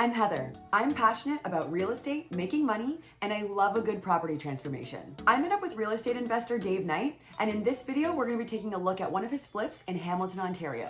I'm Heather. I'm passionate about real estate, making money, and I love a good property transformation. I met up with real estate investor Dave Knight, and in this video, we're gonna be taking a look at one of his flips in Hamilton, Ontario.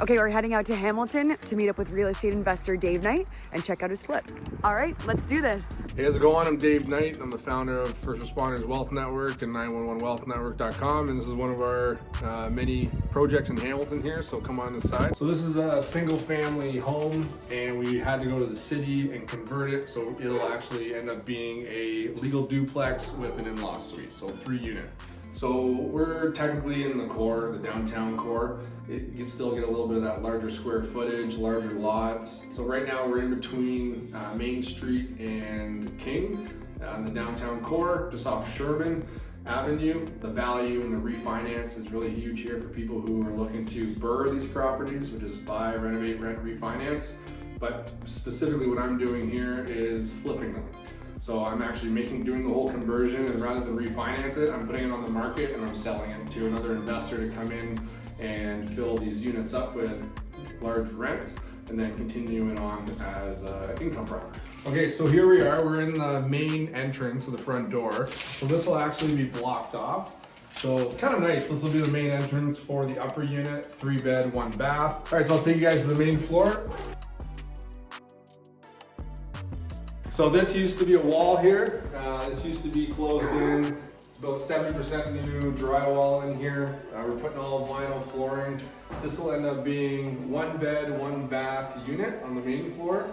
Okay, we're heading out to Hamilton to meet up with real estate investor Dave Knight and check out his flip. All right, let's do this. Hey, how's it going? I'm Dave Knight. I'm the founder of First Responders Wealth Network and 911wealthnetwork.com. And this is one of our uh, many projects in Hamilton here. So come on inside. So this is a single family home and we had to go to the city and convert it. So it'll actually end up being a legal duplex with an in-law suite. So three unit. So we're technically in the core, the downtown core. It, you can still get a little bit of that larger square footage, larger lots. So right now we're in between uh, Main Street and King on the downtown core, just off Sherman Avenue. The value and the refinance is really huge here for people who are looking to BRRRR these properties, which is buy, renovate, rent, refinance. But specifically what I'm doing here is flipping them. So I'm actually making, doing the whole conversion and rather than refinance it, I'm putting it on the market and I'm selling it to another investor to come in and fill these units up with large rents and then continuing on as uh, income property. Okay, so here we are, we're in the main entrance of the front door. So this will actually be blocked off. So it's kind of nice. This will be the main entrance for the upper unit, three bed, one bath. All right, so I'll take you guys to the main floor. So this used to be a wall here. Uh, this used to be closed in. It's about 70% new drywall in here. Uh, we're putting all vinyl flooring. This will end up being one bed, one bath unit on the main floor.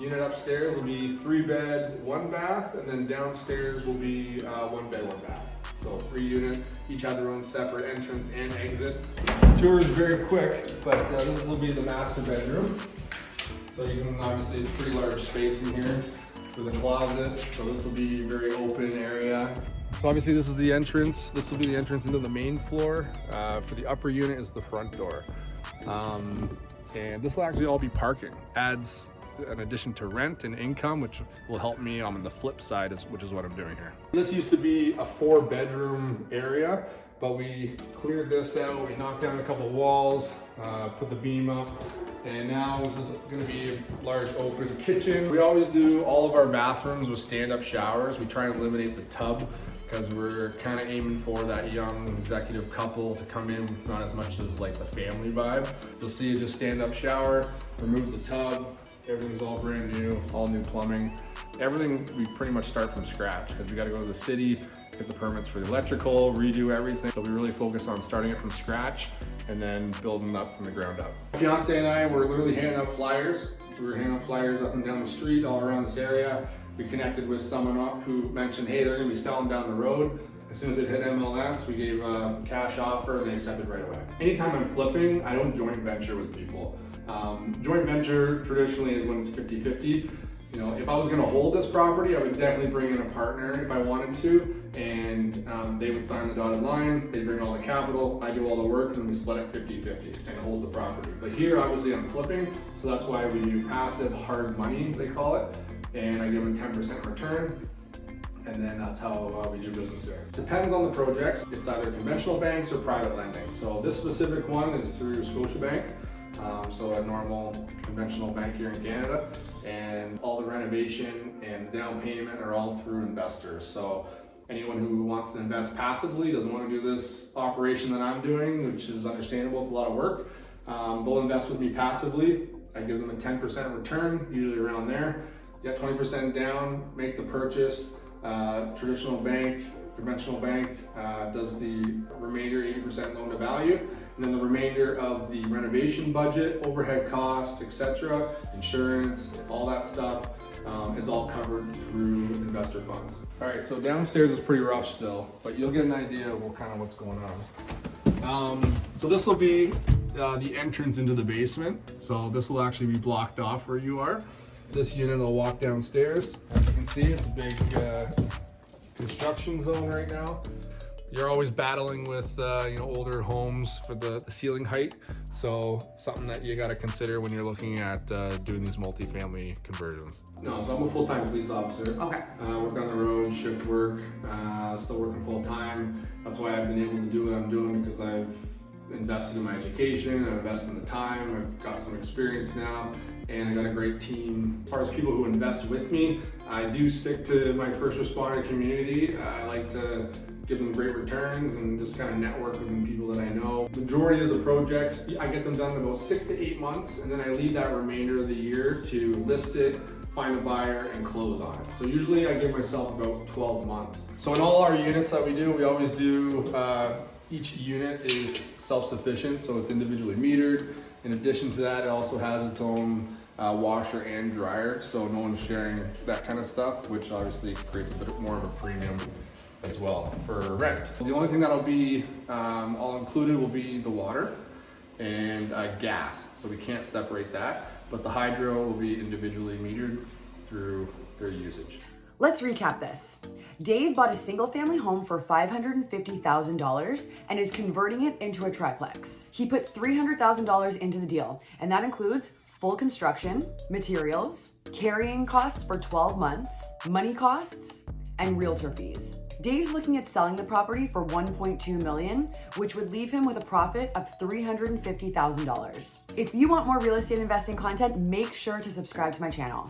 Unit upstairs will be three bed, one bath, and then downstairs will be uh, one bed, one bath. So three unit, each have their own separate entrance and exit. Tour is very quick, but uh, this will be the master bedroom. So you can obviously, it's pretty large space in here with a closet. So this will be a very open area. So obviously this is the entrance. This will be the entrance into the main floor. Uh, for the upper unit is the front door. Um, and this will actually all be parking. Adds an addition to rent and income, which will help me on the flip side, is which is what I'm doing here. This used to be a four bedroom area but we cleared this out, we knocked down a couple walls, uh, put the beam up, and now this is gonna be a large open kitchen. We always do all of our bathrooms with stand-up showers. We try and eliminate the tub because we're kind of aiming for that young executive couple to come in, not as much as like the family vibe. You'll see just stand-up shower, remove the tub, everything's all brand new, all new plumbing. Everything we pretty much start from scratch because we got to go to the city, get the permits for the electrical, redo everything. So we really focus on starting it from scratch and then building up from the ground up. Fiance and I were literally handing out flyers. We were handing out flyers up and down the street, all around this area. We connected with someone who mentioned, hey, they're gonna be selling down the road. As soon as it hit MLS, we gave a cash offer and they accepted right away. Anytime I'm flipping, I don't joint venture with people. Um, joint venture traditionally is when it's 50-50. You know, if I was gonna hold this property, I would definitely bring in a partner if I wanted to, and um, they would sign the dotted line, they bring all the capital, I do all the work, and we split it 50-50 and hold the property. But here, obviously, I'm flipping, so that's why we do passive hard money, they call it, and I give them 10% return, and then that's how uh, we do business there. Depends on the projects. It's either conventional banks or private lending. So this specific one is through Scotiabank. Um, so a normal conventional bank here in Canada and all the renovation and the down payment are all through investors. So anyone who wants to invest passively, doesn't want to do this operation that I'm doing, which is understandable, it's a lot of work, um, they'll invest with me passively. I give them a 10% return, usually around there. Get 20% down, make the purchase. Uh, traditional bank conventional bank uh, does the remainder 80% loan to value, and then the remainder of the renovation budget, overhead costs, etc., insurance, all that stuff um, is all covered through investor funds. All right, so downstairs is pretty rough still, but you'll get an idea of what kind of what's going on. Um, so this will be uh, the entrance into the basement. So this will actually be blocked off where you are. This unit will walk downstairs. As you can see, it's a big uh, construction zone right now. You're always battling with uh, you know older homes for the, the, ceiling height. So something that you got to consider when you're looking at uh, doing these multifamily conversions. No, so I'm a full-time police officer. Okay. Uh, work on the road, shift work, uh, still working full-time. That's why I've been able to do what I'm doing because I've invested in my education, I've invested in the time, I've got some experience now, and I got a great team. As far as people who invest with me, I do stick to my first responder community. I like to give them great returns and just kind of network with the people that I know. Majority of the projects, I get them done in about six to eight months, and then I leave that remainder of the year to list it, find a buyer, and close on it. So usually I give myself about 12 months. So in all our units that we do, we always do, uh, each unit is self-sufficient, so it's individually metered. In addition to that, it also has its own uh, washer and dryer, so no one's sharing that kind of stuff, which obviously creates a bit more of a premium as well for rent. The only thing that'll be um, all included will be the water and uh, gas, so we can't separate that, but the hydro will be individually metered through their usage. Let's recap this. Dave bought a single family home for $550,000 and is converting it into a triplex. He put $300,000 into the deal, and that includes full construction, materials, carrying costs for 12 months, money costs, and realtor fees. Dave's looking at selling the property for 1.2 million, which would leave him with a profit of $350,000. If you want more real estate investing content, make sure to subscribe to my channel.